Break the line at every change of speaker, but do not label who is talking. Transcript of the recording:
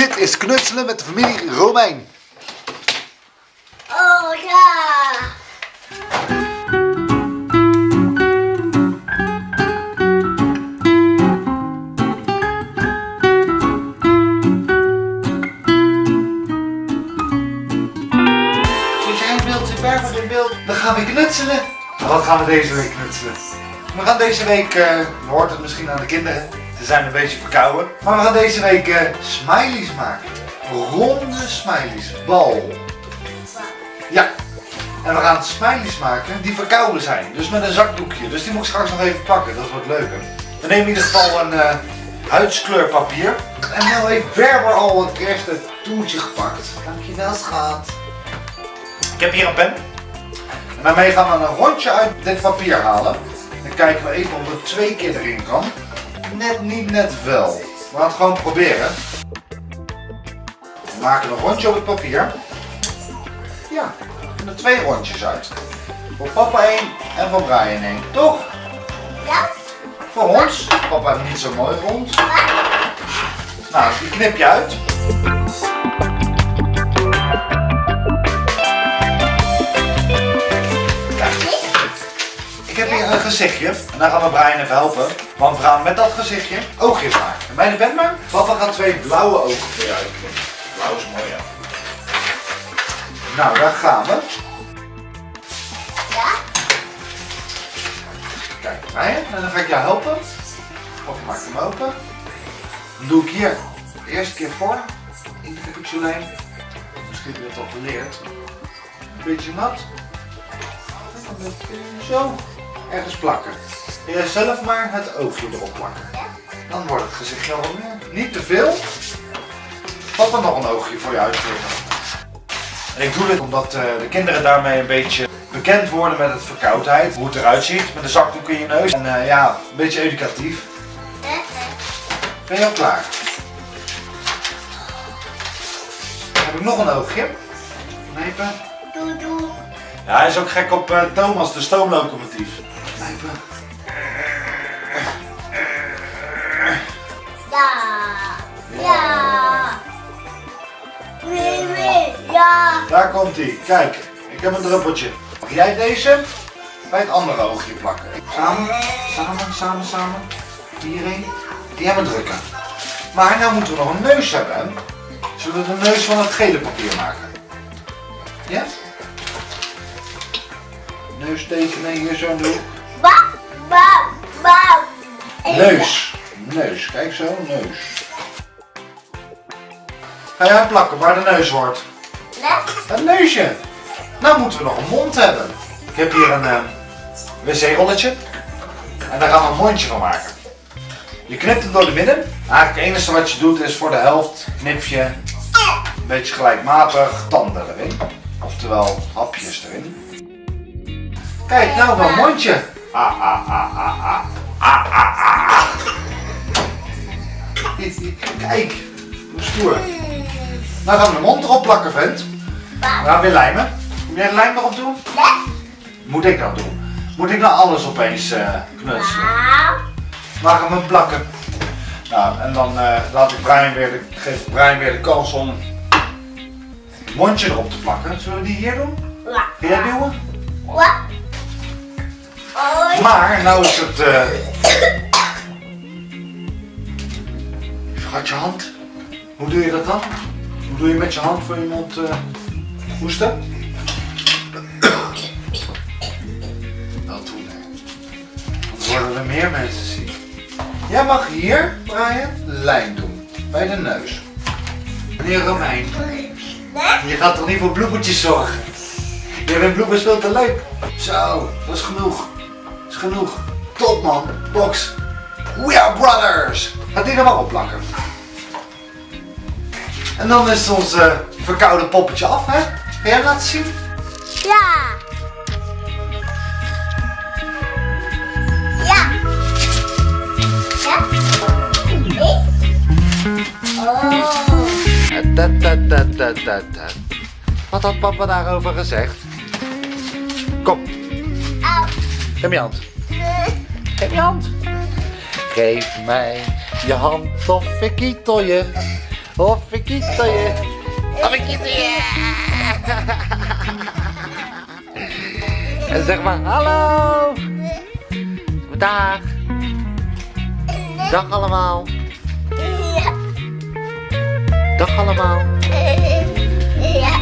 Dit is knutselen met de familie Romein.
Oh ja.
In beeld? Dan gaan we knutselen. Wat gaan we deze week knutselen? We gaan deze week, je hoort het misschien aan de kinderen, ze zijn een beetje verkouden. Maar we gaan deze week eh, smileys maken. Ronde smileys, bal. Ja. En we gaan smileys maken die verkouden zijn. Dus met een zakdoekje. Dus die moet ik straks nog even pakken, dat wordt leuker. We nemen in ieder geval een eh huidskleurpapier. En nu heeft Berber al het eerste toertje gepakt. Dankjewel schat. Ik heb hier een pen. En daarmee gaan we een rondje uit dit papier halen. Dan kijken we even of het twee keer erin kan. Net niet, net wel. We gaan het gewoon proberen. We maken een rondje op het papier. Ja, er twee rondjes uit. Voor papa één en voor Brian één. Toch?
Ja.
Voor ons. Papa heeft niet zo mooi rond. Nou, die knip je uit. Ik heb hier een gezichtje en daar gaan we Brian even helpen. Want we gaan met dat gezichtje oogjes maken. Bij de pen maar. Papa gaat twee blauwe ogen voor je uitknippen. Blauw is mooi, ja. Nou, daar gaan we.
Ja.
Kijk, Brian, en dan ga ik jou helpen. Of maak hem open. Dan doe ik hier de eerste keer voor. In de pixelijn. Misschien heb je het al geleerd. Een beetje nat. En Zo. Ergens plakken. En jij zelf maar het oogje erop plakken. Dan wordt het gezichtje al meer. Niet te veel. Papa nog een oogje voor je uitknippen. En ik doe dit omdat eh, de kinderen daarmee een beetje bekend worden met het verkoudheid. Hoe het eruit ziet met een zakdoek in je neus. En eh, ja, een beetje educatief. Ben je al klaar? Heb ik nog een oogje. Knijpen.
Doe doe.
Ja, hij is ook gek op eh, Thomas, de stoomlocomotief.
Ja. Ja. Wee wee. Ja.
Daar komt hij. Kijk, ik heb een druppeltje. Mag jij deze bij het andere oogje plakken? Samen, samen, samen, samen. Hierheen. Die hebben drukken. Maar nou moeten we nog een neus hebben. Zullen we de neus van het gele papier maken? Ja? Neus tekenen hier zo doen. Neus. Neus. Kijk zo, neus. Ga jij plakken waar de neus wordt?
Nee.
Een neusje. Nou moeten we nog een mond hebben. Ik heb hier een eh, wc-rolletje. En daar gaan we een mondje van maken. Je knipt hem door de midden. Eigenlijk het enige wat je doet is voor de helft knip je een beetje gelijkmatig tanden erin. Oftewel hapjes erin. Kijk, nou een mondje. Ah, ah, ah, ah, ah. Ah, ah, ah. Kijk, hoe stoer. Nou gaan we de mond erop plakken, vent. We gaan weer lijmen. Moet jij de lijm erop doen?
Nee.
Moet ik dat doen? Moet ik nou alles opeens eh, knutselen?
Nou.
Waar gaan we hem plakken? Nou, en dan eh, laat ik Brian weer de, geef Brian weer de kans om het mondje erop te plakken. Zullen we die hier doen?
Ja.
Jij duwen?
Wat?
Maar, nou is het... eh Gaat je hand? Hoe doe je dat dan? Hoe doe je met je hand voor je mond eh hoesten? Dat doen hè. Dan worden er meer mensen ziek. Jij mag hier, Brian, lijm doen. Bij de neus. Meneer Romein, je gaat toch niet voor bloemetjes zorgen? Je bent bloemers veel te leuk. Zo, dat is genoeg. Genoeg. Top man, box. We are brothers. Gaat die er maar op plakken. En dan is ons eh, verkoude poppetje af, hè? Ga jij laten zien?
Ja. Ja. Ja. Nee. Oh.
Dat, dat, dat, dat, dat, dat. Wat had papa daarover gezegd? Kom,
Au.
geef je hand. Geef je hand. Geef mij je hand of ik kietel je. Of ik kies je. Of ik kies je. En zeg maar hallo. Dag. Dag allemaal.
Ja.
Dag allemaal.
Ja.